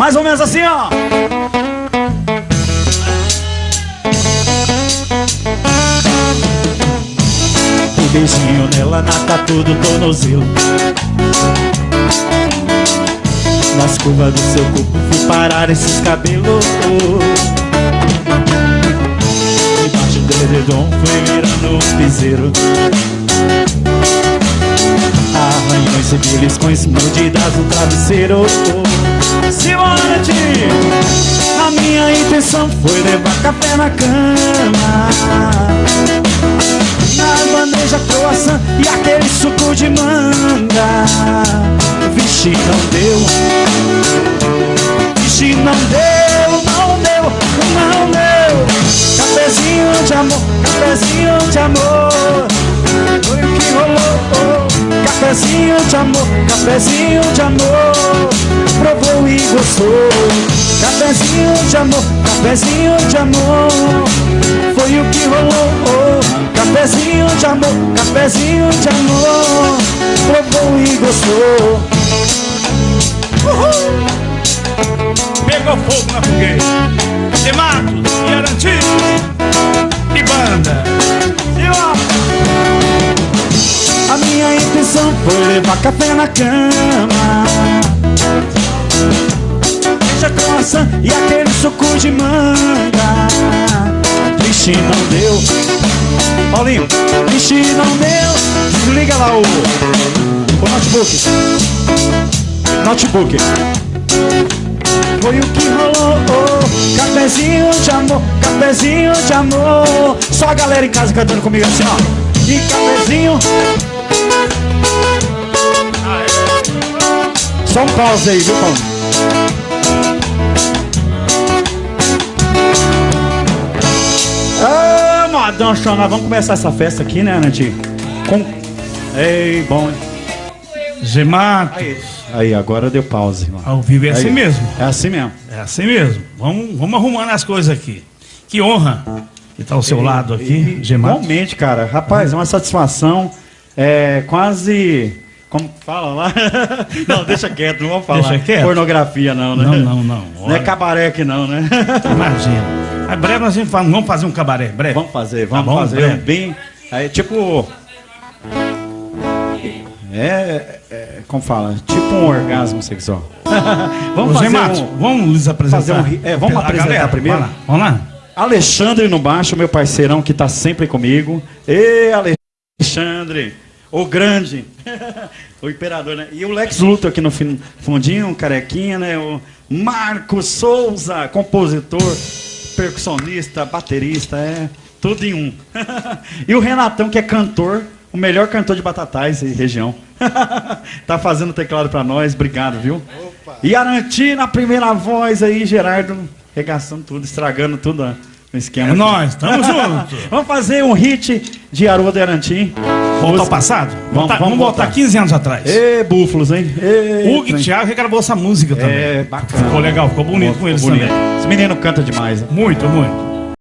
Mais ou menos assim, ó. O beijinho nela na tatu do tornozelo. Nas curvas do seu corpo fui parar esses cabelos. Embaixo do edredom fui virando um piseiro Arranhões e beliscões mordidas no travesseiro Simone, a minha intenção foi levar café na cama. Na bandeja croissant e aquele suco de manga. Vixe, não deu. Vixe, não deu, não deu, não deu. Cafezinho de amor, cafezinho de amor Cafezinho de amor, cafezinho de amor Provou e gostou. Cafezinho de amor, cafezinho de amor Foi o que rolou. Cafezinho de amor, cafezinho de amor Provou e gostou. Uhul! Pegou fogo na fogueira. De Matos café na cama. Deixa croissant e aquele suco de manga. Vixe, não deu. Paulinho, vixe, não deu. Desliga lá o, o notebook. Notebook. Foi o que rolou. Cafezinho de amor, cafezinho de amor. Só a galera em casa cantando comigo assim, ó. E cafezinho Só um pause aí, viu, Paulo? Ah, modão, nós vamos começar essa festa aqui, né, Nanti? Com... Ei, bom. Gemato. Aí, agora deu pause, irmão. Ao vivo é assim Aí. mesmo. É assim mesmo. É assim mesmo. Vamos, vamos arrumando as coisas aqui. Que honra que tá ao seu lado aqui, Gemato. Igualmente, cara. Rapaz, é uma satisfação. É quase. Como fala lá? não, deixa quieto, não vamos falar. Deixa quieto? Pornografia, não, né? Não, não, não. Não é Olha, cabaré aqui, não, né? Imagina. Mas breve nós vamos fa- vamos fazer um cabaré, breve. vamos fazer, vamos Tá bom, fazer breve. bem. Aí, tipo. É, é, Como fala? Tipo um orgasmo sexual. vamos Ô, fazer um. vamos lhes apresentar. fazer um é, vamos apresentar galera, primeiro? Vamos lá. Vamos lá. Alexandre no baixo, meu parceirão que tá sempre comigo. Ê, Alexandre, o grande, o imperador, né? E o Lex Luthor aqui no fundinho, carequinha, né? O Marcos Souza, compositor, percussionista, baterista, é tudo em um. e o Renatão, que é cantor, o melhor cantor de Batatais e região. tá fazendo teclado pra nós, obrigado, viu? E Aranti na primeira voz aí, Gerardo, regaçando tudo, estragando tudo no esquema. É aqui. nóis, tamo junto. Vamos fazer um hit de Haroldo e Arantim. Voltar ao passado? Vamos vamos voltar voltar. 15 anos atrás. Ê, búfalos, hein? Ê, Hugo e. Thiago regravou essa música também. É, bacana. Ficou legal, ficou bonito com eles bonito. também. Esse menino canta demais. né? Muito, muito.